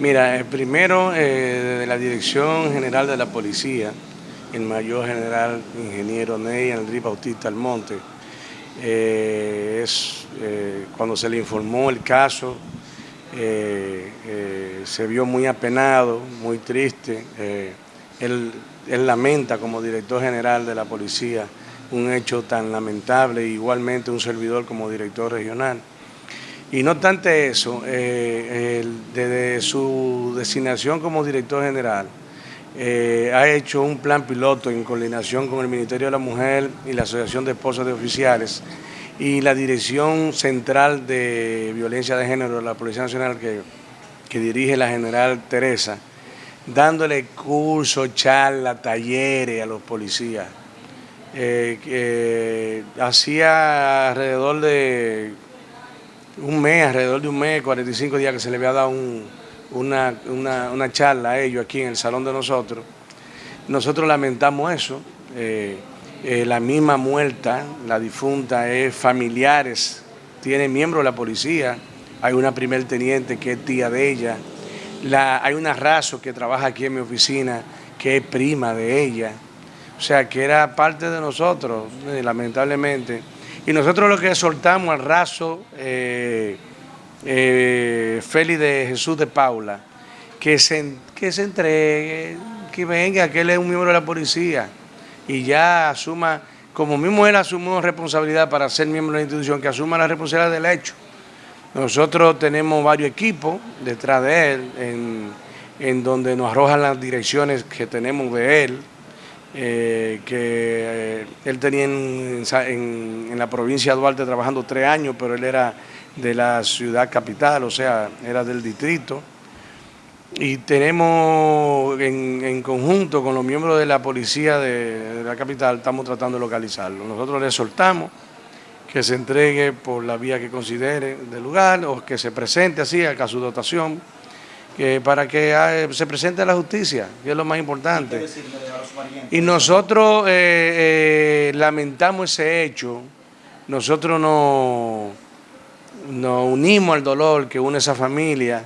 Mira, eh, primero, eh, de la Dirección General de la Policía, el Mayor General Ingeniero Ney Enrique Bautista Almonte, eh, es, cuando se le informó el caso, se vio muy apenado, muy triste. Él, él, lamenta como director general de la policía un hecho tan lamentable, igualmente un servidor como director regional. Y no obstante eso, eh, desde su designación como director general, eh, ha hecho un plan piloto en coordinación con el Ministerio de la Mujer y la Asociación de Esposas de Oficiales y la Dirección Central de Violencia de Género de la Policía Nacional que, que dirige la general Teresa, dándole cursos, charlas, talleres a los policías. Eh, hacía alrededor de un mes, alrededor de un mes, 45 días que se le había dado una, charla a ellos aquí en el salón de nosotros. Nosotros lamentamos eso. Eh, eh, la misma muerta, la difunta, es familiares, tiene miembros de la policía. Hay una primer teniente que es tía de ella. La, hay una raso que trabaja aquí en mi oficina que es prima de ella. O sea, que era parte de nosotros, eh, lamentablemente. Y nosotros lo que soltamos al raso eh, eh, Félix de Jesús de Paula, que se, que se entregue, que venga, que él es un miembro de la policía y ya asuma, como mismo él asumió responsabilidad para ser miembro de la institución, que asuma la responsabilidad del hecho. Nosotros tenemos varios equipos detrás de él, en, en donde nos arrojan las direcciones que tenemos de él, eh, que eh, él tenía en, la provincia de Duarte trabajando tres años, pero él era de la ciudad capital, o sea, era del distrito. Y tenemos en, conjunto con los miembros de la policía de, la capital, estamos tratando de localizarlo. Nosotros le soltamos que se entregue por la vía que considere del lugar o que se presente así a su dotación para que ah, se presente a la justicia, que es lo más importante. Y nosotros eh, eh, lamentamos ese hecho, nosotros nos, unimos al dolor que une esa familia,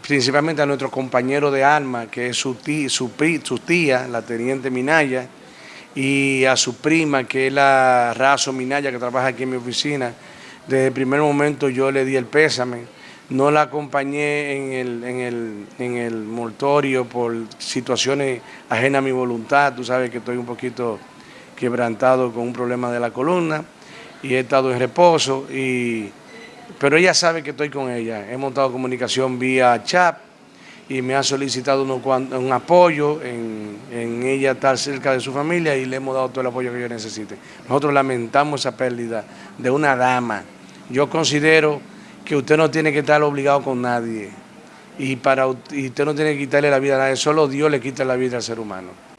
principalmente a nuestro compañero de armas, que es su tía, su, su tía, la teniente Minaya, y a su prima, que es la Razo Minaya, que trabaja aquí en mi oficina. Desde el primer momento yo le di el pésame no la acompañé en el, en el, en el mortorio por situaciones ajenas a mi voluntad. Tú sabes que estoy un poquito quebrantado con un problema de la columna y he estado en reposo. Y, pero ella sabe que estoy con ella. Hemos estado comunicación vía chat y me ha solicitado un apoyo en, en ella estar cerca de su familia y le hemos dado todo el apoyo que ella necesite. Nosotros lamentamos esa pérdida de una dama. Yo considero que usted no tiene que estar obligado con nadie y, para, y usted no tiene que quitarle la vida a nadie, solo Dios le quita la vida al ser humano.